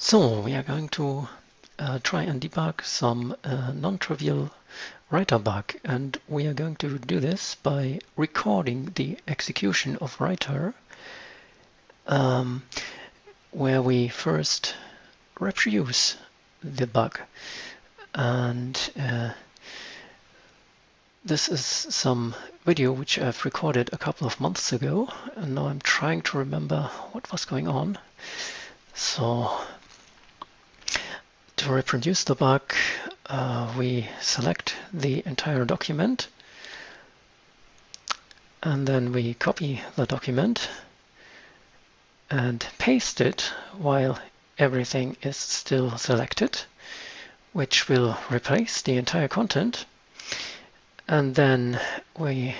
So we are going to uh, try and debug some uh, non-trivial writer bug and we are going to do this by recording the execution of writer um, where we first reproduce the bug. And uh, this is some video which I've recorded a couple of months ago and now I'm trying to remember what was going on. So to reproduce the bug, uh, we select the entire document and then we copy the document and paste it while everything is still selected, which will replace the entire content. And then we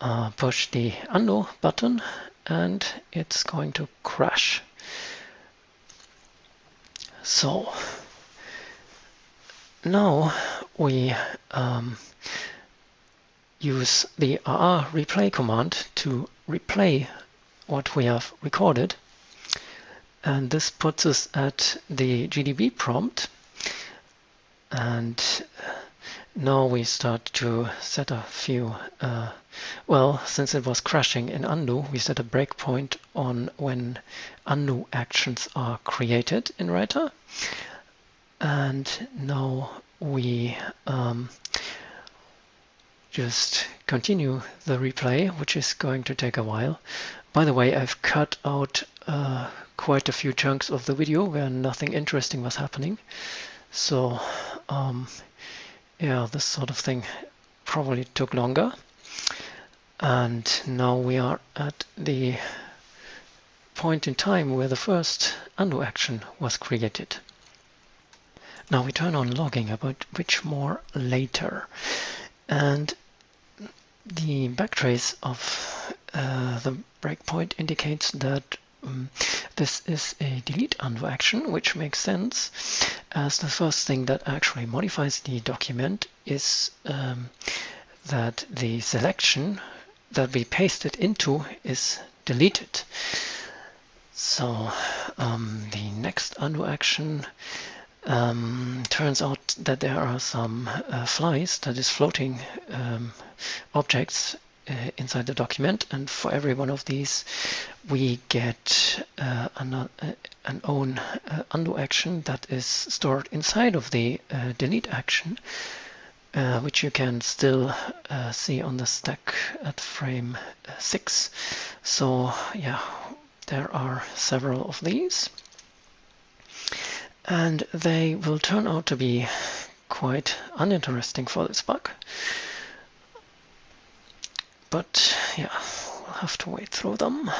uh, push the undo button and it's going to crash. So now we um, use the RR replay command to replay what we have recorded. And this puts us at the GDB prompt. And now we start to set a few, uh, well, since it was crashing in undo, we set a breakpoint on when undo actions are created in Writer. And now we um, just continue the replay, which is going to take a while. By the way, I've cut out uh, quite a few chunks of the video where nothing interesting was happening. So um, yeah, this sort of thing probably took longer. And now we are at the point in time where the first undo action was created. Now we turn on logging, about which more later. And the backtrace of uh, the breakpoint indicates that um, this is a delete undo action, which makes sense as the first thing that actually modifies the document is um, that the selection that we pasted into is deleted. So um, the next undo action um, turns out that there are some uh, flies that is floating um, objects uh, inside the document and for every one of these we get uh, an, uh, an, own uh, undo action that is stored inside of the uh, delete action which you can still see on the stack at frame 6 so yeah there are several of these. And they will turn out to be quite uninteresting for this bug but yeah, we'll have to wait through them.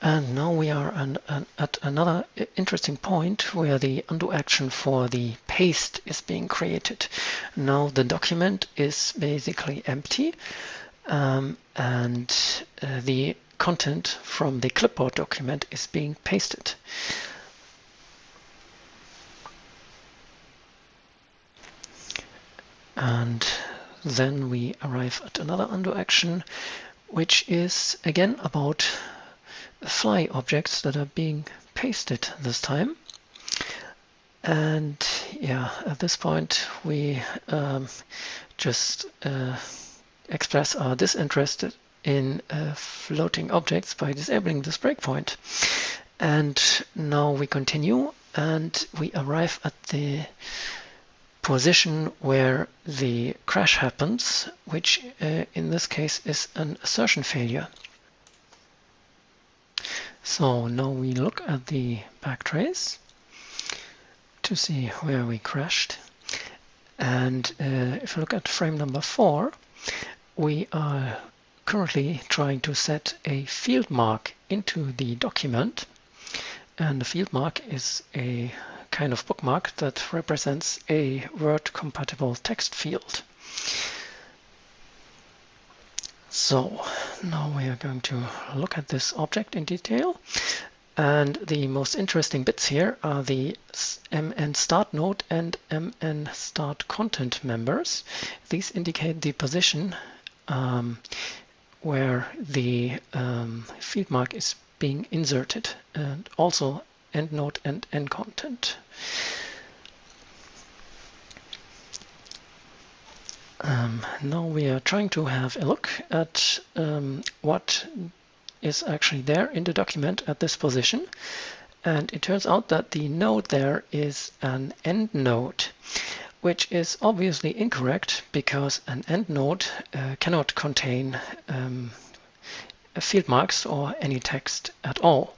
And now we are an, an, at another interesting point where the undo action for the paste is being created. Now the document is basically empty um, and uh, the content from the clipboard document is being pasted. And then we arrive at another undo action, which is again about fly objects that are being pasted this time. And yeah, at this point we um, just uh, express our disinterest in uh, floating objects by disabling this breakpoint. And now we continue and we arrive at the position where the crash happens, which uh, in this case is an assertion failure. So now we look at the backtrace to see where we crashed. And uh, if you look at frame number four, we are currently trying to set a field mark into the document. And the field mark is a kind of bookmark that represents a Word-compatible text field. So now we are going to look at this object in detail. And the most interesting bits here are the mn start node and mn start content members. These indicate the position um, where the um, field mark is being inserted and also end node and end content. Um, now we are trying to have a look at um, what is actually there in the document at this position. And it turns out that the node there is an end node, which is obviously incorrect because an end node uh, cannot contain um, field marks or any text at all.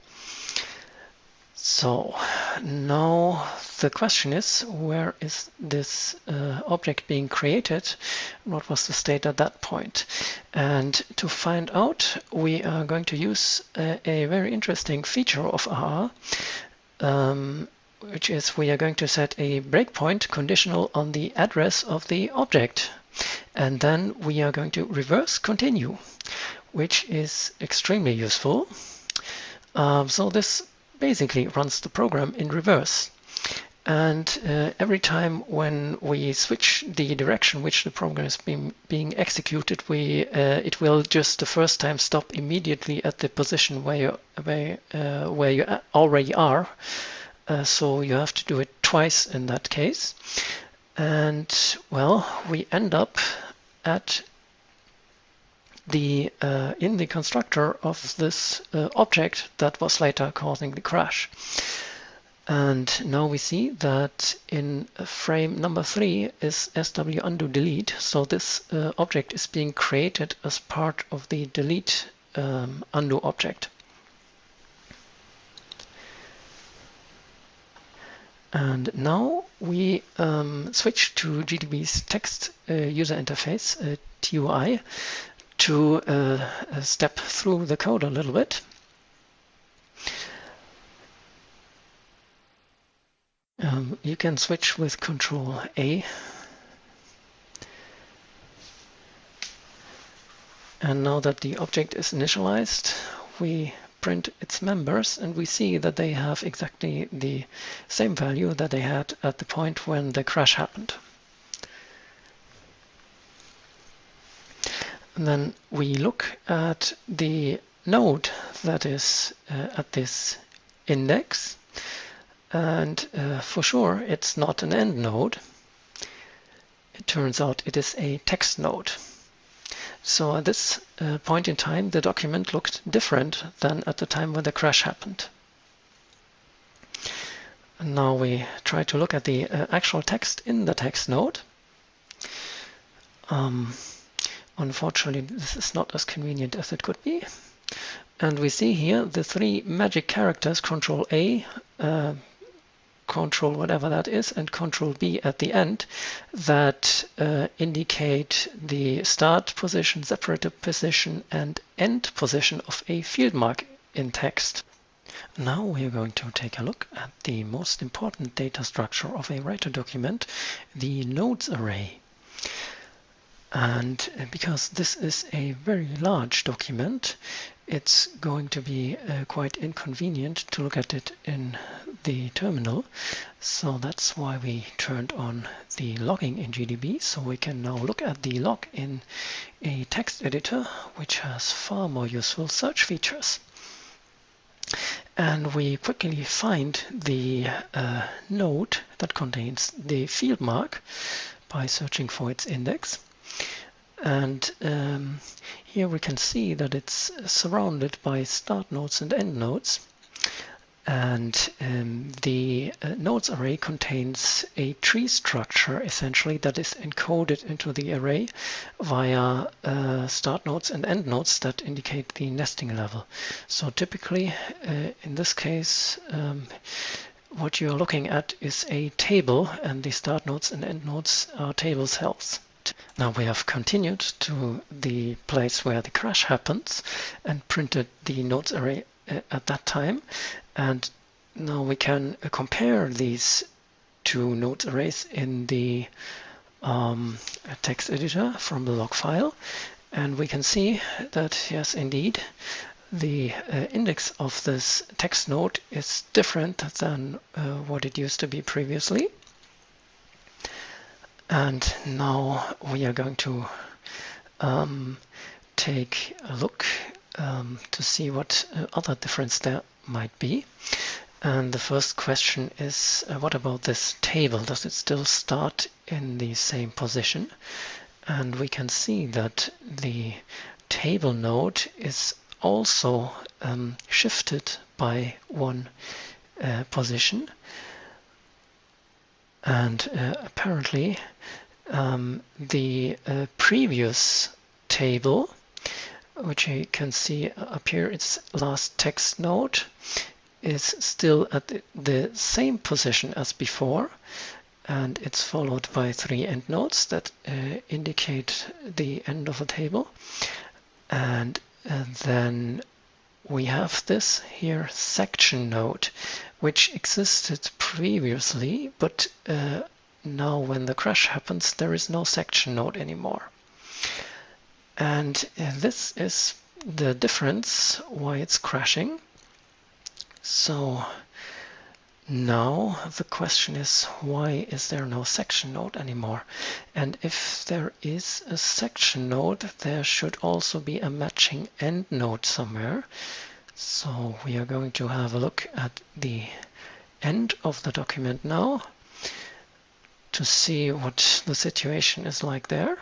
So now the question is, where is this uh, object being created? What was the state at that point? And to find out, we are going to use a, a very interesting feature of R, um, which is we are going to set a breakpoint conditional on the address of the object. And then we are going to reverse continue, which is extremely useful. Um, so this basically runs the program in reverse. And uh, every time when we switch the direction which the program is being, being executed, we uh, it will just the first time stop immediately at the position where you, where, uh, where you already are. Uh, so you have to do it twice in that case. And well, we end up at the uh, in the constructor of this uh, object that was later causing the crash. And now we see that in frame number three is SW undo delete. So this uh, object is being created as part of the delete um, undo object. And now we um, switch to GDB's text uh, user interface, uh, TUI, to uh, uh, step through the code a little bit. Um, you can switch with Control A. And now that the object is initialized, we print its members and we see that they have exactly the same value that they had at the point when the crash happened. Then we look at the node that is uh, at this index. And uh, for sure, it's not an end node. It turns out it is a text node. So at this uh, point in time, the document looked different than at the time when the crash happened. And now we try to look at the uh, actual text in the text node. Um, Unfortunately, this is not as convenient as it could be. And we see here the three magic characters, Control A, uh, Control whatever that is, and Control B at the end, that uh, indicate the start position, separator position, and end position of a field mark in text. Now we are going to take a look at the most important data structure of a writer document, the nodes array. And uh, because this is a very large document, it's going to be uh, quite inconvenient to look at it in the terminal. So that's why we turned on the logging in GDB. So we can now look at the log in a text editor, which has far more useful search features. And we quickly find the uh, node that contains the field mark by searching for its index. And um, here we can see that it's surrounded by start nodes and end nodes. And um, the uh, nodes array contains a tree structure essentially that is encoded into the array via uh, start nodes and end nodes that indicate the nesting level. So typically uh, in this case um, what you're looking at is a table and the start nodes and end nodes are table cells. Now we have continued to the place where the crash happens and printed the nodes array uh, at that time. And now we can uh, compare these two nodes arrays in the um, text editor from the log file. And we can see that, yes, indeed, the uh, index of this text node is different than uh, what it used to be previously. And now we are going to um, take a look um, to see what uh, other difference there might be. And the first question is, uh, what about this table? Does it still start in the same position? And we can see that the table node is also um, shifted by one uh, position. And uh, apparently um, the uh, previous table, which you can see up here, its last text node, is still at the same position as before and it's followed by three end nodes that uh, indicate the end of a table. And, and then we have this here section node which existed previously but uh, now when the crash happens there is no section node anymore. And uh, this is the difference why it's crashing. So now the question is why is there no section node anymore? And if there is a section node, there should also be a matching end node somewhere. So we are going to have a look at the end of the document now to see what the situation is like there.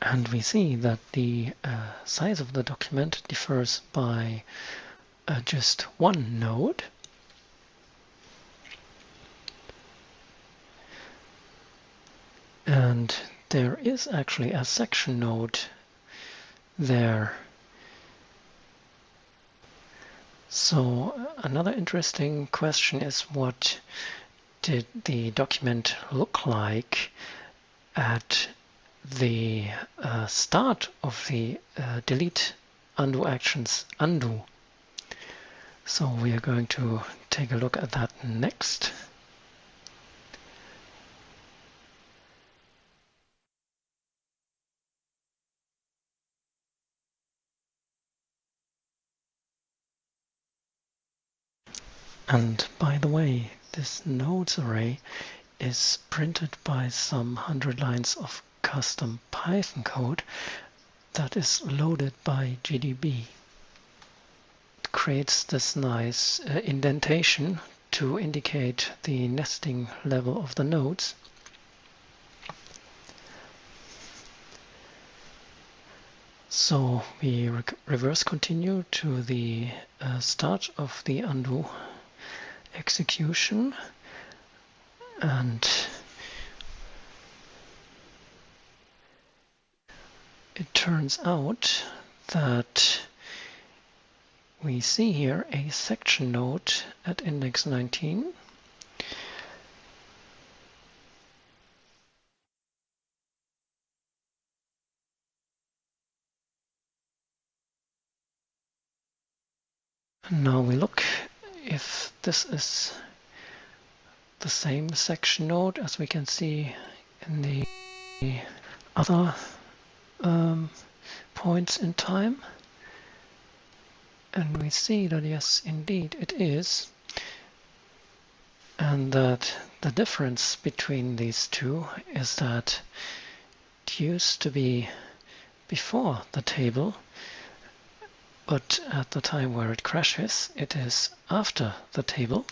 And we see that the uh, size of the document differs by uh, just one node. And there is actually a section node there. So another interesting question is what did the document look like at the uh, start of the uh, delete undo actions undo so we are going to take a look at that next. And by the way, this nodes array is printed by some hundred lines of custom Python code that is loaded by GDB It creates this nice uh, indentation to indicate the nesting level of the nodes. So we re reverse continue to the uh, start of the undo execution and it turns out that we see here a section node at index 19. And now we look if this is the same section node as we can see in the other um, points in time. And we see that yes, indeed it is. And that the difference between these two is that it used to be before the table, but at the time where it crashes, it is after the table.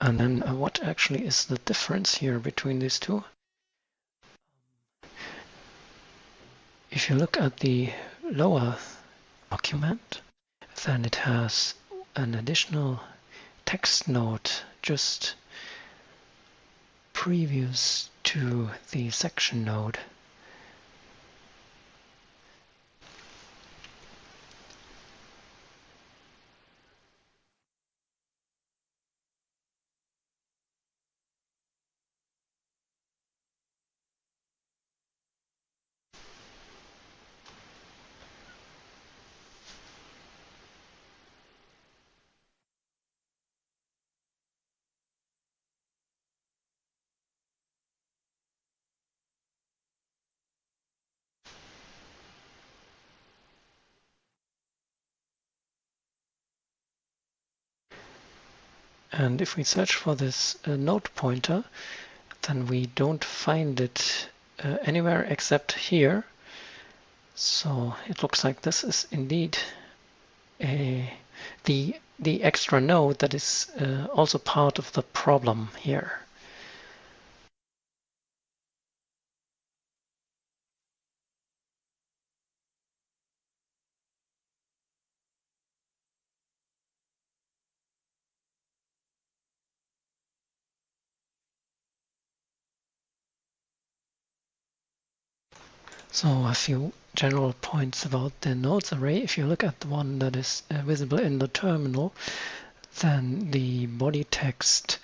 And then uh, what actually is the difference here between these two? If you look at the lower document, then it has an additional text node just previous to the section node. And if we search for this uh, node pointer, then we don't find it uh, anywhere except here. So it looks like this is indeed a, the, the extra node that is uh, also part of the problem here. So a few general points about the nodes array. If you look at the one that is uh, visible in the terminal, then the body text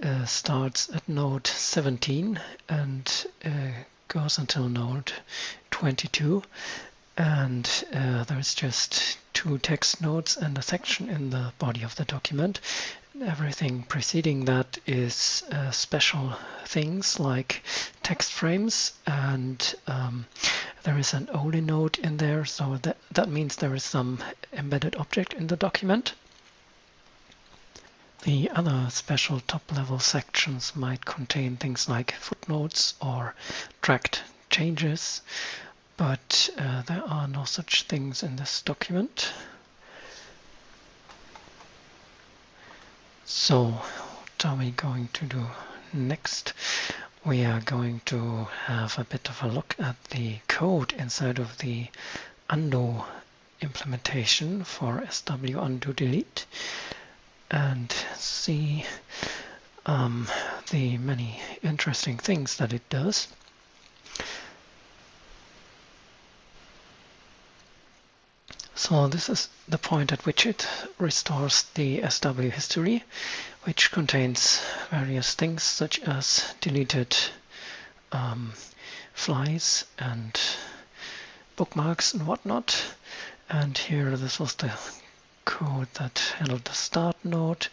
uh, starts at node 17 and uh, goes until node 22. And uh, there's just two text nodes and a section in the body of the document. Everything preceding that is uh, special things like text frames and um, there is an OLE node in there so that, that means there is some embedded object in the document. The other special top-level sections might contain things like footnotes or tracked changes, but uh, there are no such things in this document. So what are we going to do next? We are going to have a bit of a look at the code inside of the undo implementation for SW undo delete and see um, the many interesting things that it does. So this is the point at which it restores the SW history, which contains various things such as deleted um, flies and bookmarks and whatnot. And here this was the code that handled the start node.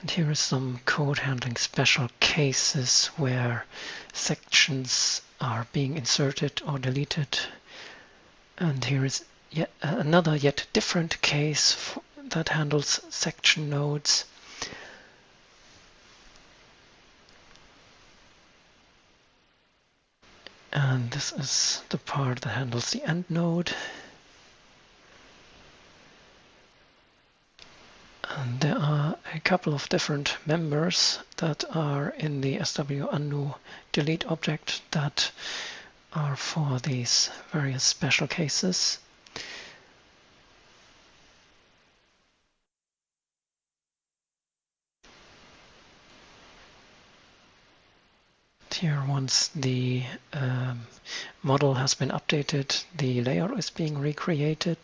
And here is some code handling special cases where sections are being inserted or deleted. And here is yet another yet different case that handles section nodes. And this is the part that handles the end node. And there are a couple of different members that are in the SW undo delete object that are for these various special cases. here once the um, model has been updated, the layer is being recreated.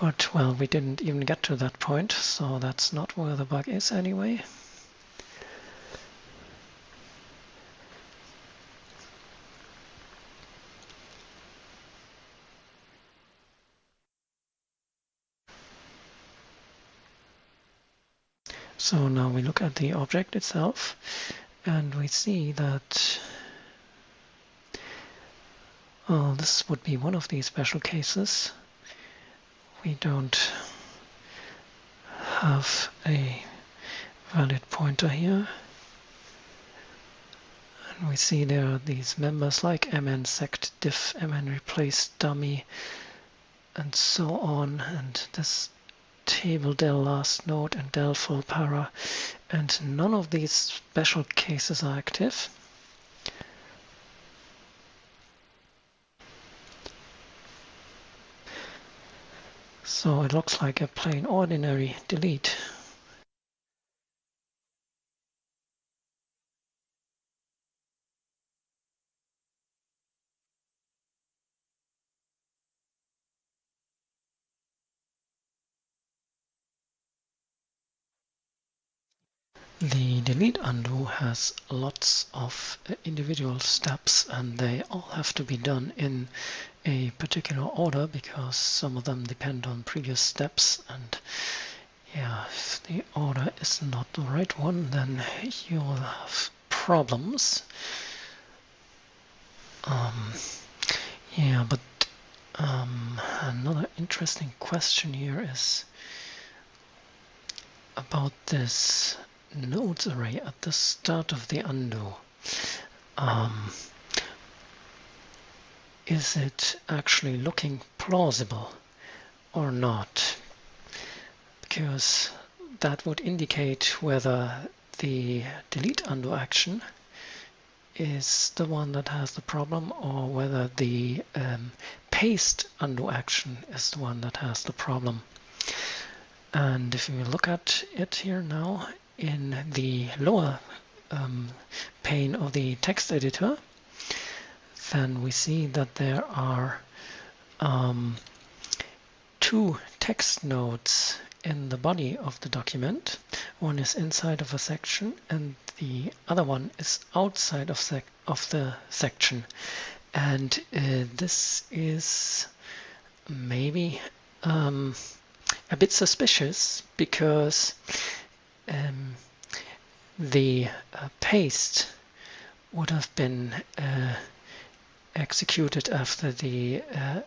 But well, we didn't even get to that point, so that's not where the bug is anyway. So now we look at the object itself and we see that this would be one of these special cases. We don't have a valid pointer here. And we see there are these members like mn sect diff, mn replace dummy, and so on. And this table del last node and del full para and none of these special cases are active. So it looks like a plain ordinary delete. The delete undo has lots of uh, individual steps and they all have to be done in a particular order because some of them depend on previous steps and yeah, if the order is not the right one then you'll have problems. Um, yeah, but Um, another interesting question here is about this nodes array at the start of the undo. Um, is it actually looking plausible or not? Because that would indicate whether the delete undo action is the one that has the problem or whether the um, paste undo action is the one that has the problem. And if we look at it here now in the lower um, pane of the text editor, then we see that there are um, two text nodes in the body of the document. One is inside of a section and the other one is outside of, of the section. And uh, this is maybe um, a bit suspicious because um, the uh, paste would have been uh, executed after the uh,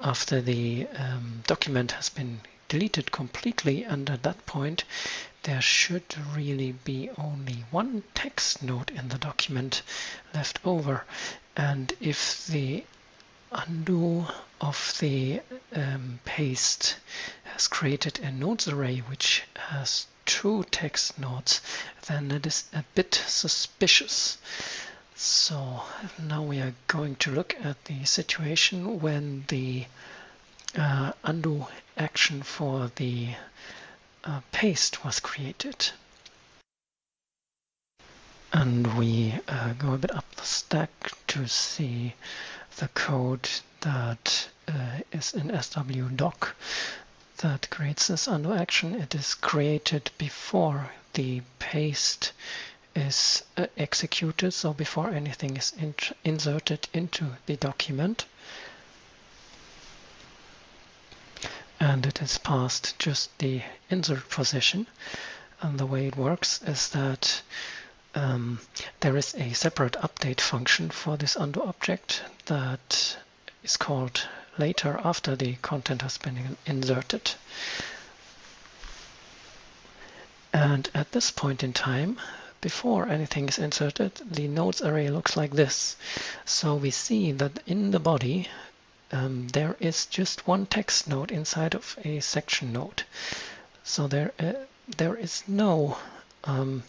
after the um, document has been deleted completely and at that point there should really be only one text node in the document left over. And if the undo of the um, paste has created a nodes array which has two text nodes then it is a bit suspicious so now we are going to look at the situation when the uh, undo action for the uh, paste was created. And we uh, go a bit up the stack to see the code that uh, is in swdoc that creates this undo action. It is created before the paste is uh, executed, so before anything is in inserted into the document. And it is passed just the insert position. And the way it works is that um, there is a separate update function for this undo object that is called later after the content has been inserted. And at this point in time, before anything is inserted, the nodes array looks like this. So we see that in the body, um, there is just one text node inside of a section node. So there, uh, there is no um,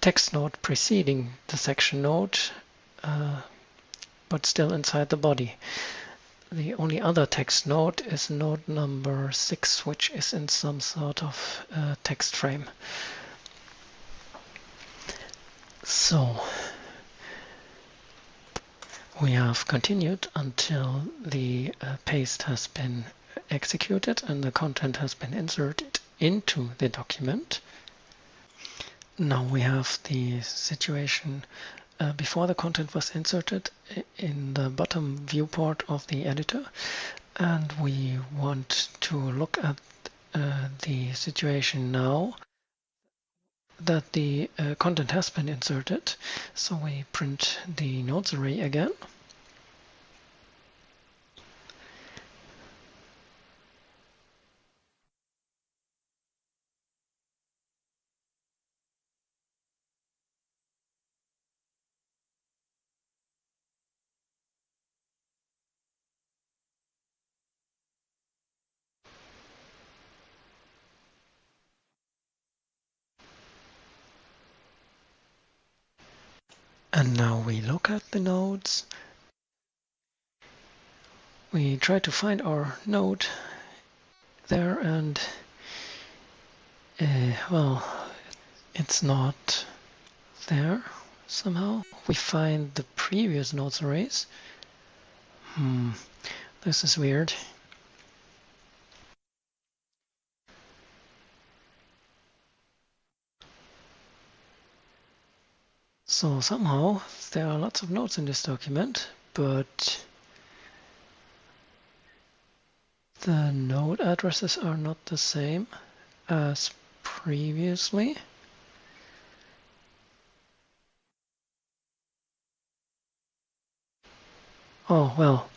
text node preceding the section node, uh, but still inside the body. The only other text node is node number 6, which is in some sort of uh, text frame. So we have continued until the uh, paste has been executed and the content has been inserted into the document. Now we have the situation uh, before the content was inserted in the bottom viewport of the editor and we want to look at uh, the situation now that the uh, content has been inserted. So we print the nodes array again. And now we look at the nodes. We try to find our node there and uh, well, it's not there somehow. We find the previous nodes arrays. Hmm, this is weird. So somehow there are lots of nodes in this document, but the node addresses are not the same as previously. Oh, well,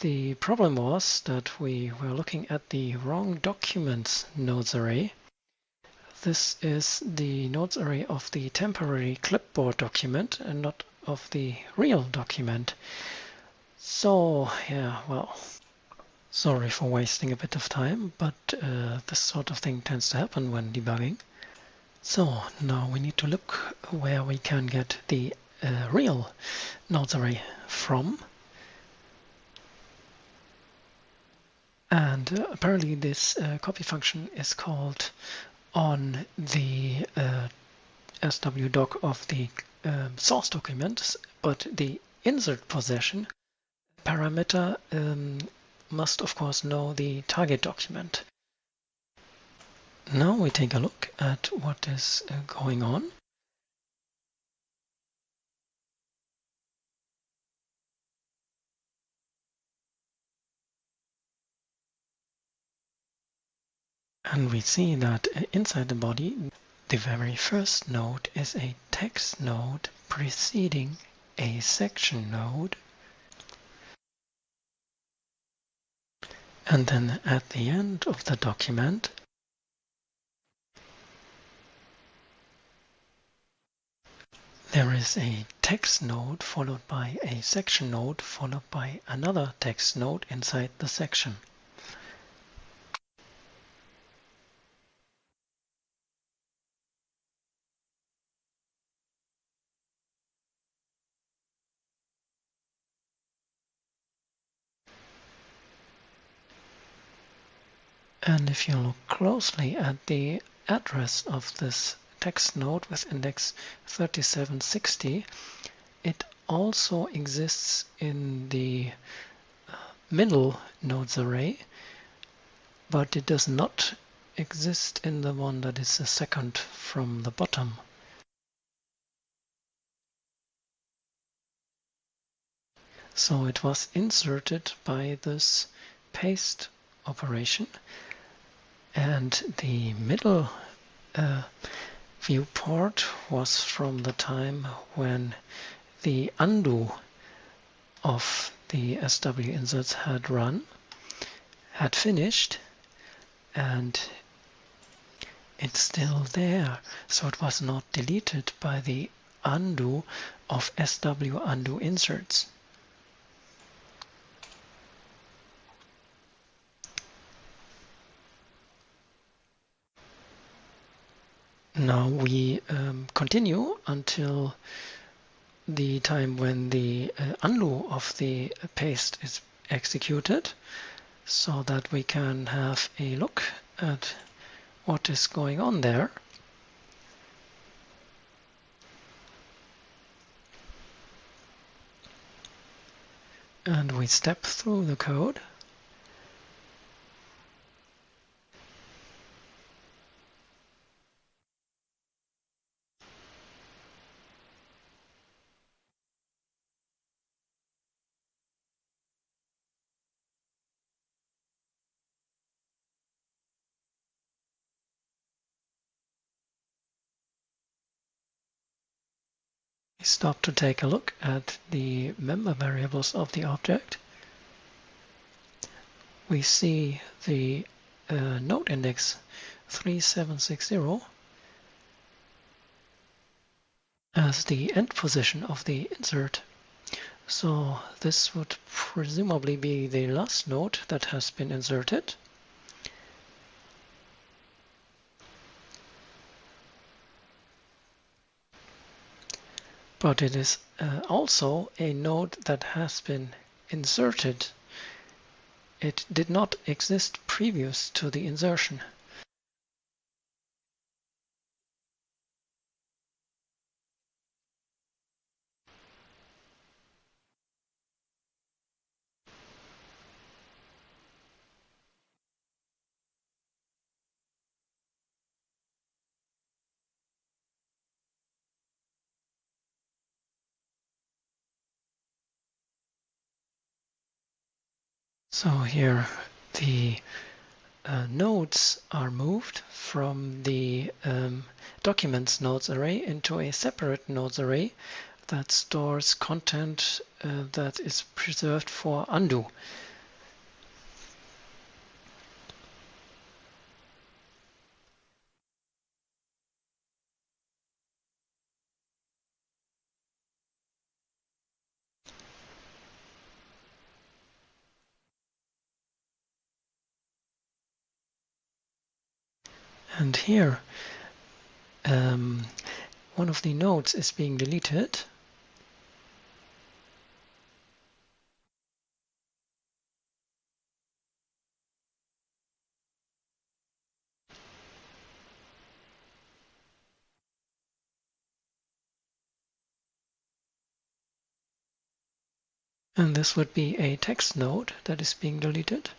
the problem was that we were looking at the wrong documents nodes array. This is the nodes array of the temporary clipboard document and not of the real document. So, yeah, well, sorry for wasting a bit of time, but uh, this sort of thing tends to happen when debugging. So now we need to look where we can get the uh, real nodes array from. And uh, apparently this uh, copy function is called on the uh, swdoc of the um, source document, but the insert position parameter um, must of course know the target document. Now we take a look at what is uh, going on. And we see that inside the body, the very first node is a text node preceding a section node. And then at the end of the document, there is a text node followed by a section node followed by another text node inside the section. And if you look closely at the address of this text node with index 3760, it also exists in the uh, middle nodes array, but it does not exist in the one that is the second from the bottom. So it was inserted by this paste operation and the middle uh, viewport was from the time when the undo of the SW inserts had run, had finished, and it's still there. So it was not deleted by the undo of SW undo inserts. Now we um, continue until the time when the uh, of the paste is executed so that we can have a look at what is going on there. And we step through the code. Stop to take a look at the member variables of the object. We see the uh, node index 3760 as the end position of the insert. So this would presumably be the last node that has been inserted. But it is uh, also a node that has been inserted. It did not exist previous to the insertion. So here the uh, nodes are moved from the um, documents nodes array into a separate nodes array that stores content uh, that is preserved for undo. Here, um, one of the nodes is being deleted. And this would be a text node that is being deleted.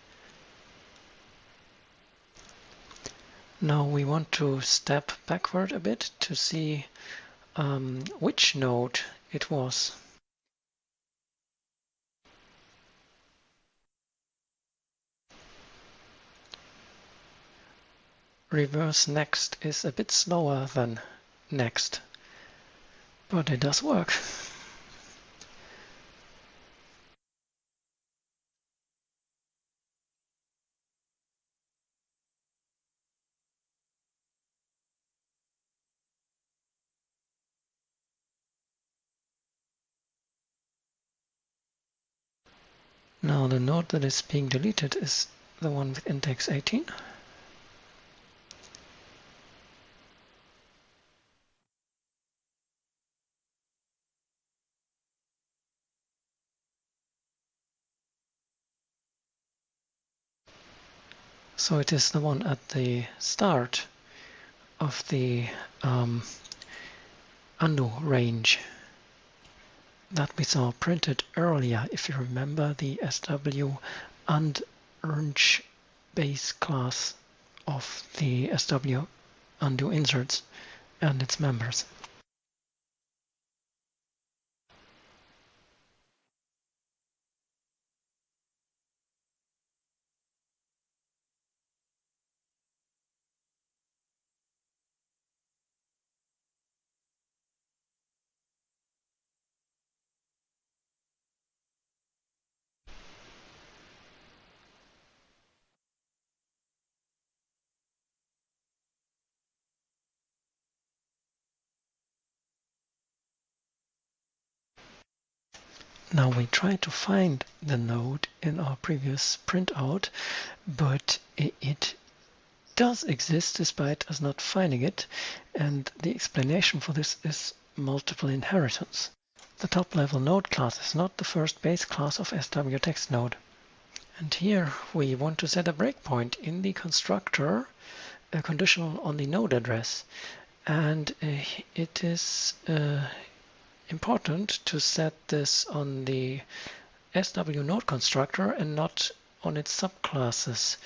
Now we want to step backward a bit to see um, which node it was. Reverse next is a bit slower than next, but it does work. Now the node that is being deleted is the one with index 18. So it is the one at the start of the um, undo range that we saw printed earlier, if you remember the SW and Ernst base class of the SW undo inserts and its members. Now we try to find the node in our previous printout, but it does exist despite us not finding it. And the explanation for this is multiple inheritance. The top level node class is not the first base class of SW text node. And here we want to set a breakpoint in the constructor, a conditional on the node address. And uh, it is uh, important to set this on the SW node constructor and not on its subclasses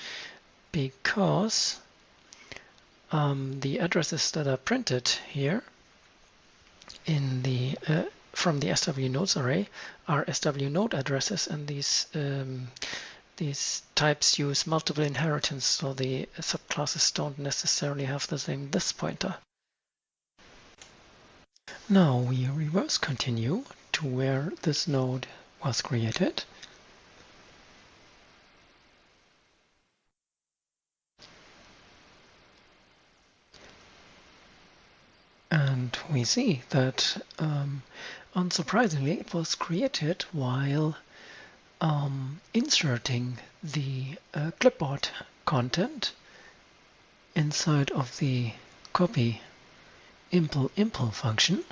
because um, the addresses that are printed here in the uh, from the SW nodes array are SW node addresses and these um, these types use multiple inheritance so the subclasses don't necessarily have the same this pointer. Now we reverse continue to where this node was created. And we see that, um, unsurprisingly, it was created while um, inserting the uh, clipboard content inside of the copy impl impl function.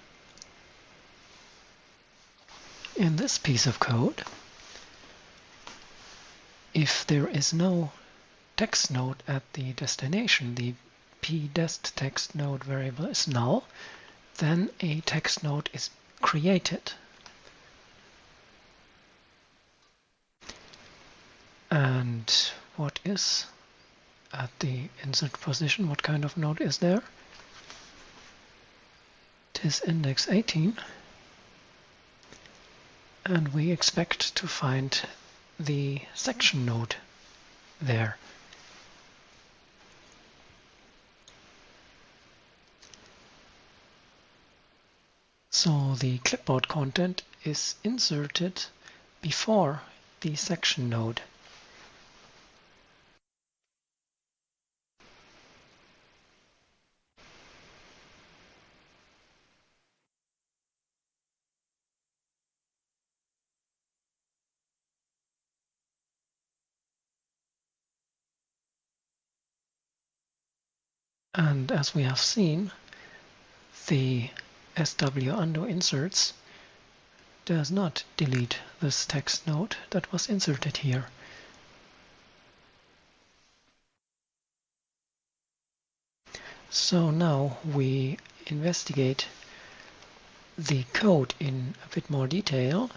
In this piece of code, if there is no text node at the destination, the pdest text node variable is null, then a text node is created. And what is at the insert position? What kind of node is there? Is index 18 and we expect to find the section node there. So the clipboard content is inserted before the section node. And as we have seen, the SW undo inserts does not delete this text node that was inserted here. So now we investigate the code in a bit more detail,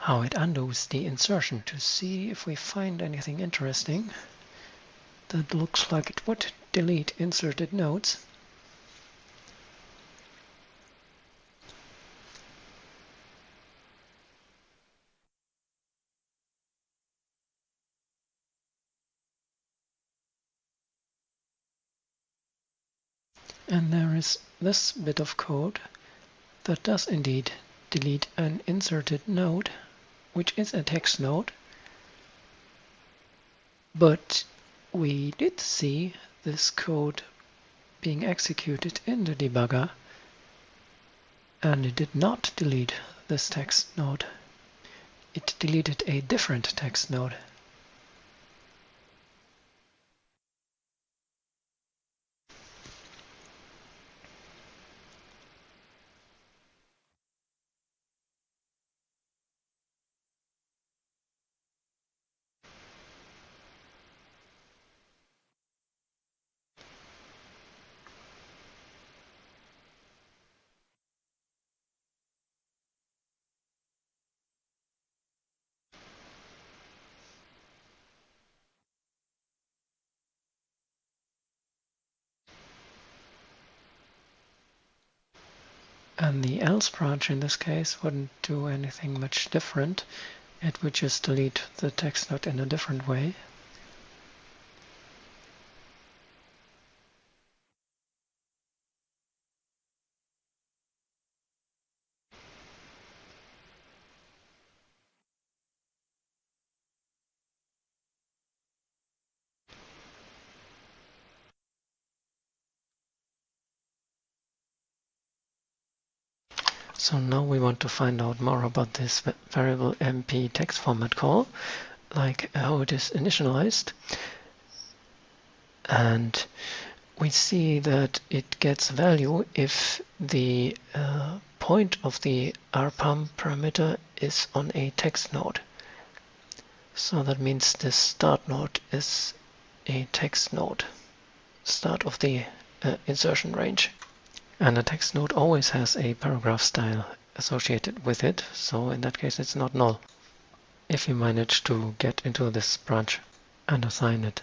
how it undoes the insertion to see if we find anything interesting that looks like it would delete inserted nodes. And there is this bit of code that does indeed delete an inserted node, which is a text node. But we did see this code being executed in the debugger, and it did not delete this text node. It deleted a different text node. And the else branch in this case wouldn't do anything much different. It would just delete the text node in a different way. So now we want to find out more about this variable mp text format call, like how it is initialized. And we see that it gets value if the uh, point of the rpam parameter is on a text node. So that means the start node is a text node, start of the uh, insertion range. And a text node always has a paragraph style associated with it, so in that case it's not null. If you manage to get into this branch and assign it.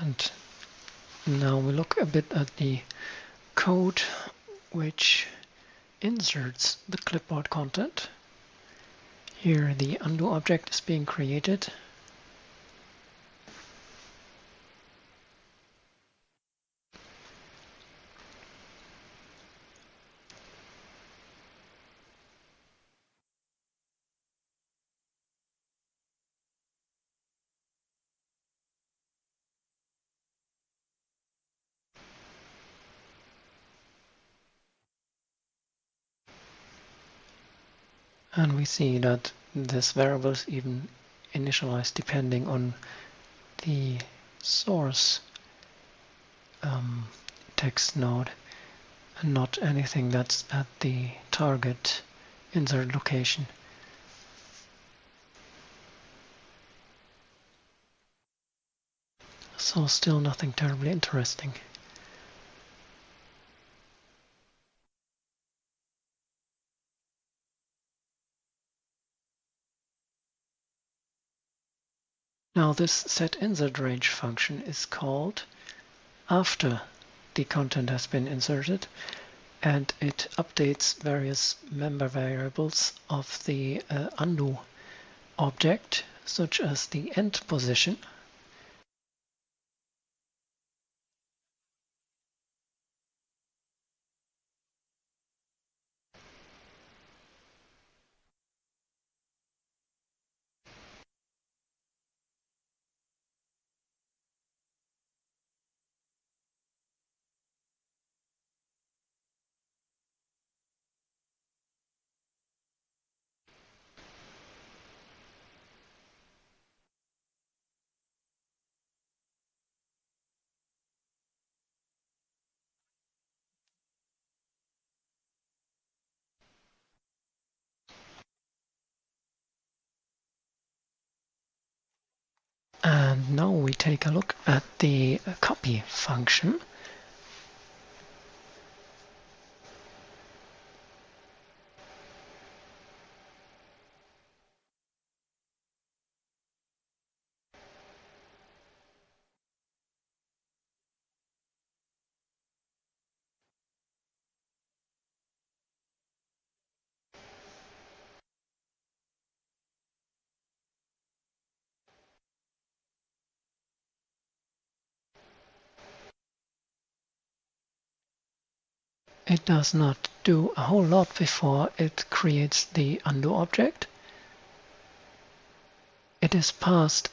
And now we look a bit at the code which inserts the clipboard content. Here the undo object is being created And we see that this variable is even initialized depending on the source um, text node and not anything that's at the target insert location. So still nothing terribly interesting. Now this set insert range function is called after the content has been inserted and it updates various member variables of the uh, undo object such as the end position And now we take a look at the copy function. It does not do a whole lot before it creates the undo object. It is passed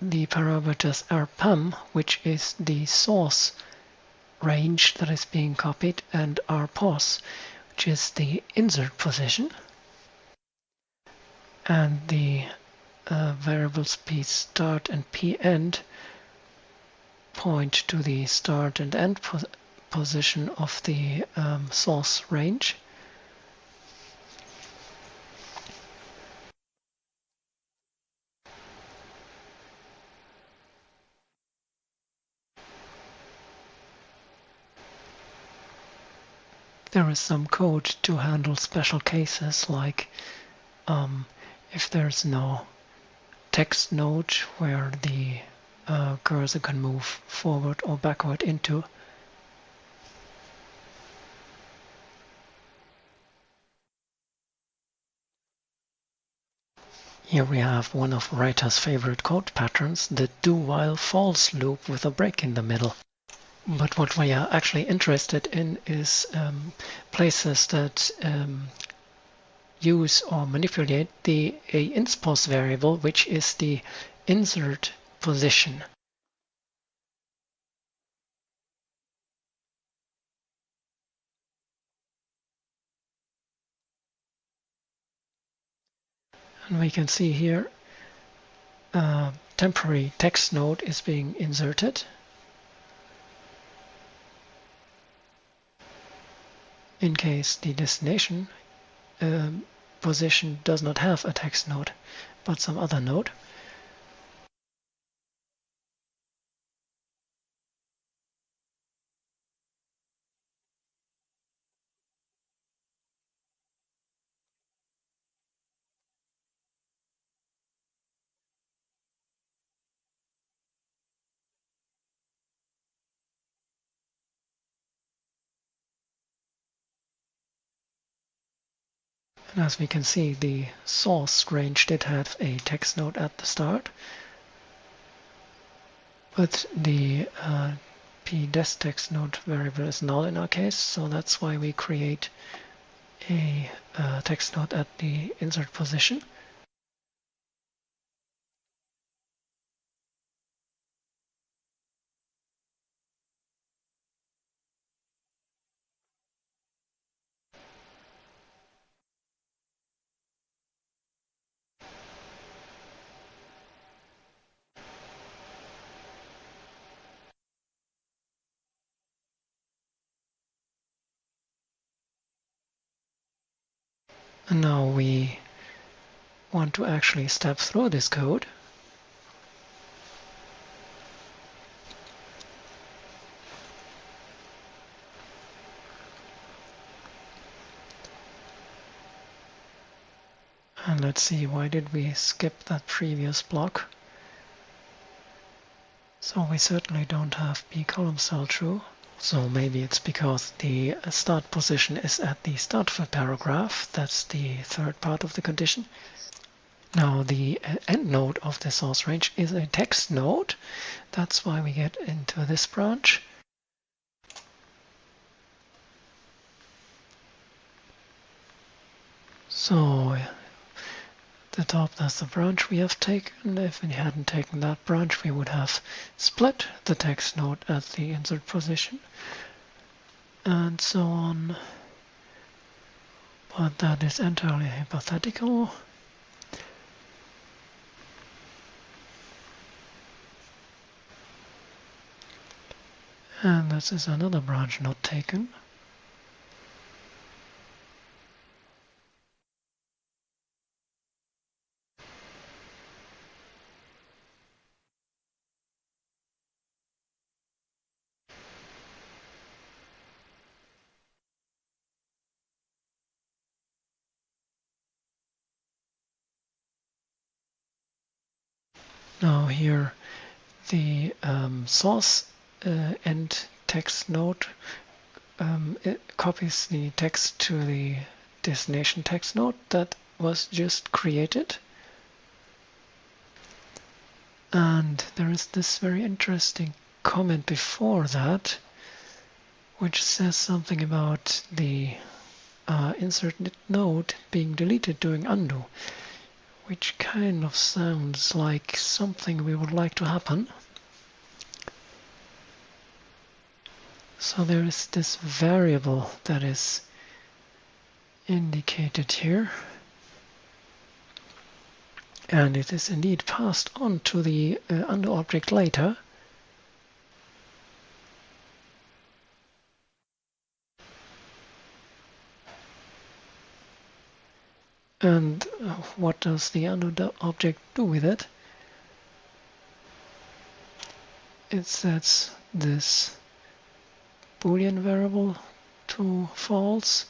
the parameters rpam, which is the source range that is being copied, and rpos, which is the insert position. And the uh, variables p start and p end point to the start and end position of the um, source range. There is some code to handle special cases like um, if there's no text node where the uh, cursor can move forward or backward into Here we have one of writer's favorite code patterns, the do-while-false loop with a break in the middle. But what we are actually interested in is um, places that um, use or manipulate the a inspos variable, which is the insert position. And we can see here a temporary text node is being inserted. In case the destination um, position does not have a text node, but some other node. And as we can see, the source range did have a text node at the start, but the uh, pdes text node variable is null in our case, so that's why we create a uh, text node at the insert position. And now we want to actually step through this code. And let's see, why did we skip that previous block? So we certainly don't have p column cell true. So maybe it's because the uh, start position is at the start of a paragraph. That's the third part of the condition. Now the uh, end node of the source range is a text node. That's why we get into this branch. So the top, that's the branch we have taken. If we hadn't taken that branch, we would have split the text node at the insert position and so on. But that is entirely hypothetical. And this is another branch not taken. Now here the um, source uh, end text node um, copies the text to the destination text node that was just created. And there is this very interesting comment before that, which says something about the uh, inserted node being deleted during undo, which kind of sounds like something we would like to happen. So there is this variable that is indicated here. And it is indeed passed on to the uh, undo object later. And uh, what does the undo object do with it? It sets this boolean variable to false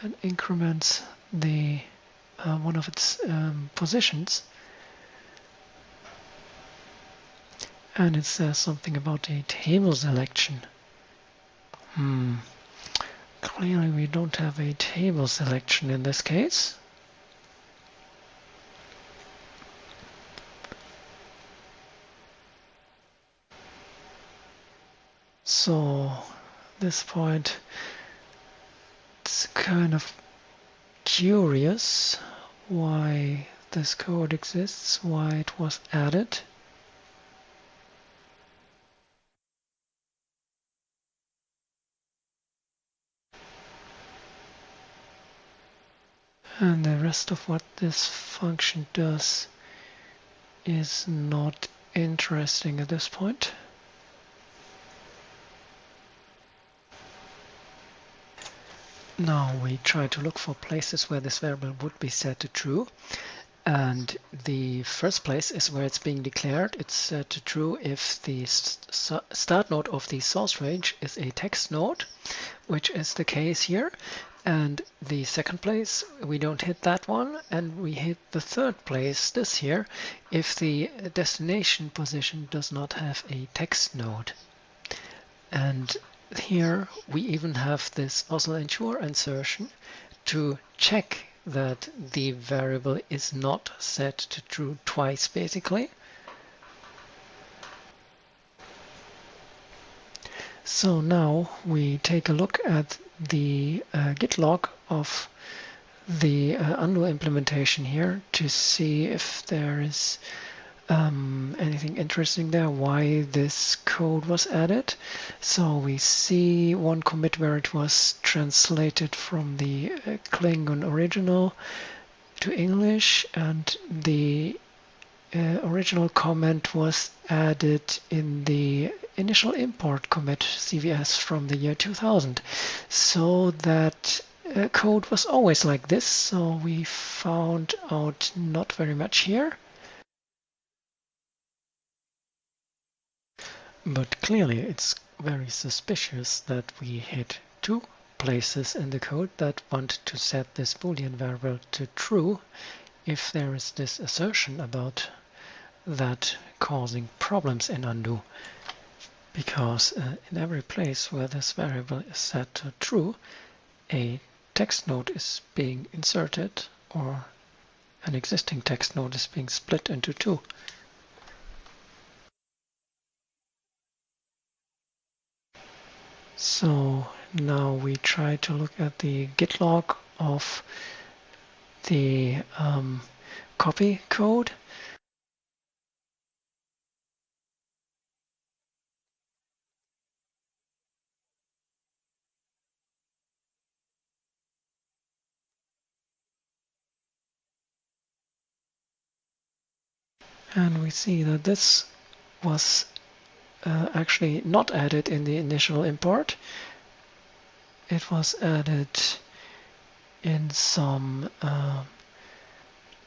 and increments the uh, one of its um, positions. And it says something about a table selection. Hmm. Clearly we don't have a table selection in this case so this point it's kind of curious why this code exists, why it was added. And the rest of what this function does is not interesting at this point. Now we try to look for places where this variable would be set to true. And the first place is where it's being declared. It's set to true if the start node of the source range is a text node, which is the case here. And the second place, we don't hit that one. And we hit the third place, this here, if the destination position does not have a text node. And here we even have this OSL ensure insertion to check that the variable is not set to true twice basically. So now we take a look at the uh, git log of the uh, undo implementation here to see if there is um, anything interesting there why this code was added. So we see one commit where it was translated from the uh, Klingon original to English and the uh, original comment was added in the initial import commit CVS from the year 2000. So that uh, code was always like this, so we found out not very much here. But clearly it's very suspicious that we hit two places in the code that want to set this boolean variable to true if there is this assertion about that causing problems in undo because uh, in every place where this variable is set to true a text node is being inserted or an existing text node is being split into two. So now we try to look at the git log of the um, copy code. And we see that this was uh, actually not added in the initial import. It was added in some uh,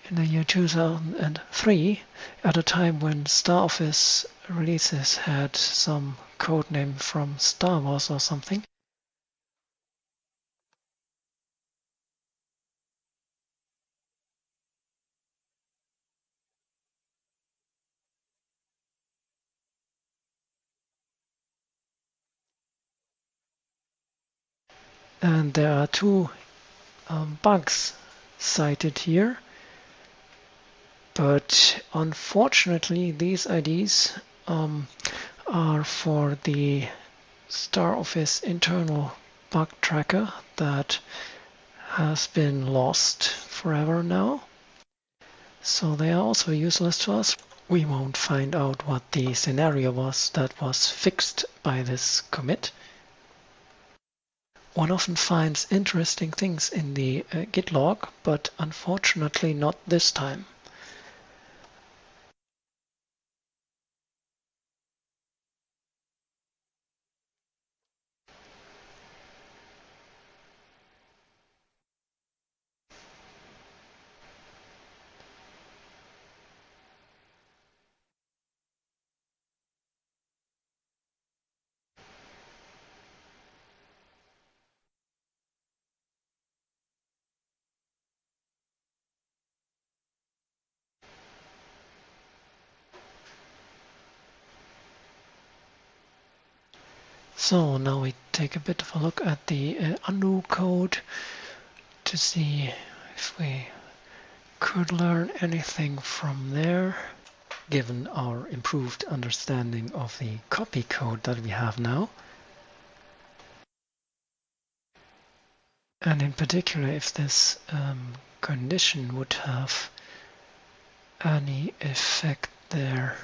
in the year 2003 at a time when Star Office releases had some code name from Star Wars or something. And there are two um, bugs cited here. But unfortunately, these IDs um, are for the StarOffice internal bug tracker that has been lost forever now. So they are also useless to us. We won't find out what the scenario was that was fixed by this commit. One often finds interesting things in the uh, git log, but unfortunately not this time. So now we take a bit of a look at the uh, undo code to see if we could learn anything from there given our improved understanding of the copy code that we have now. And in particular, if this um, condition would have any effect there.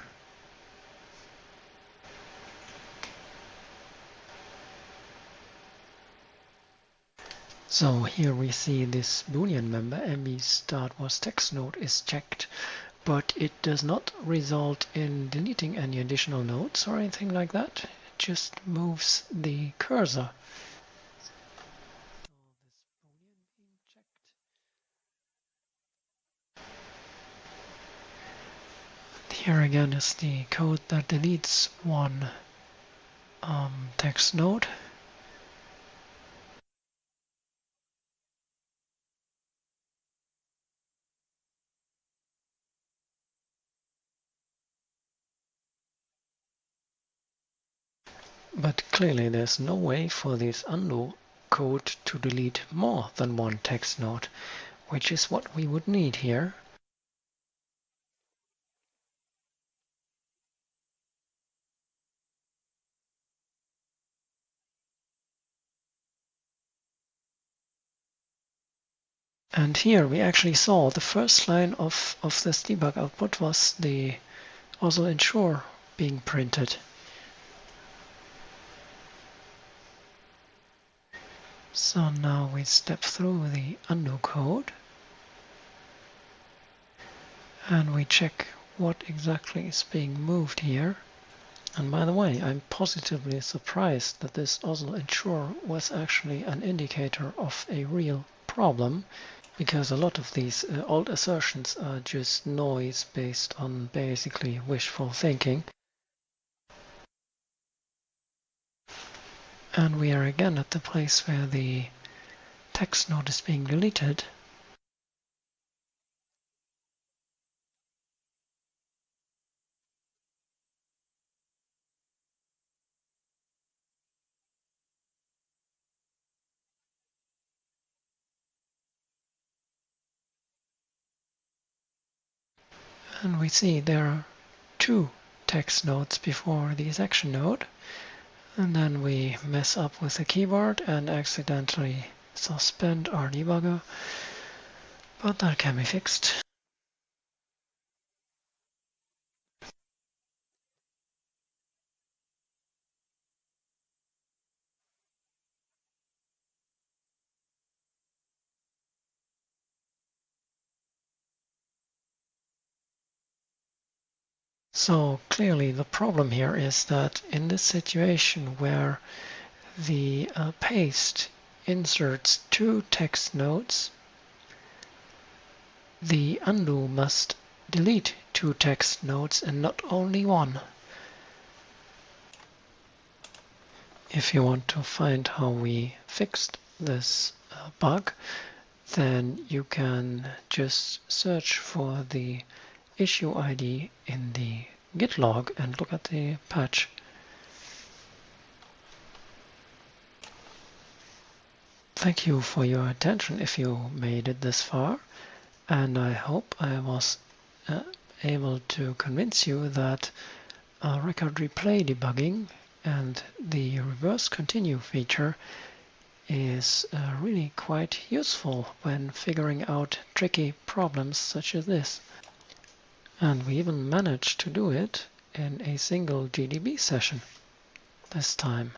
So here we see this boolean member mb start was text node is checked, but it does not result in deleting any additional nodes or anything like that. It just moves the cursor. Here again is the code that deletes one um, text node. But clearly there's no way for this undo code to delete more than one text node, which is what we would need here. And here we actually saw the first line of, of this debug output was the OSL ensure being printed. So now we step through the undo code and we check what exactly is being moved here. And by the way, I'm positively surprised that this OSL ensure was actually an indicator of a real problem because a lot of these uh, old assertions are just noise based on basically wishful thinking. And we are again at the place where the text node is being deleted. And we see there are two text nodes before the section node. And then we mess up with the keyboard and accidentally suspend our debugger, but that can be fixed. So clearly the problem here is that in this situation where the uh, paste inserts two text nodes, the undo must delete two text nodes and not only one. If you want to find how we fixed this uh, bug, then you can just search for the issue ID in the git log and look at the patch. thank you for your attention if you made it this far. And I hope I was uh, able to convince you that uh, record replay debugging and the reverse continue feature is uh, really quite useful when figuring out tricky problems such as this. And we even managed to do it in a single GDB session this time.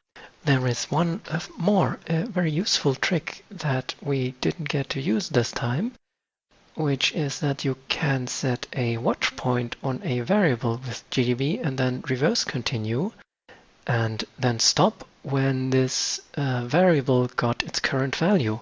There is one more a very useful trick that we didn't get to use this time, which is that you can set a watch point on a variable with GDB and then reverse continue and then stop when this uh, variable got its current value.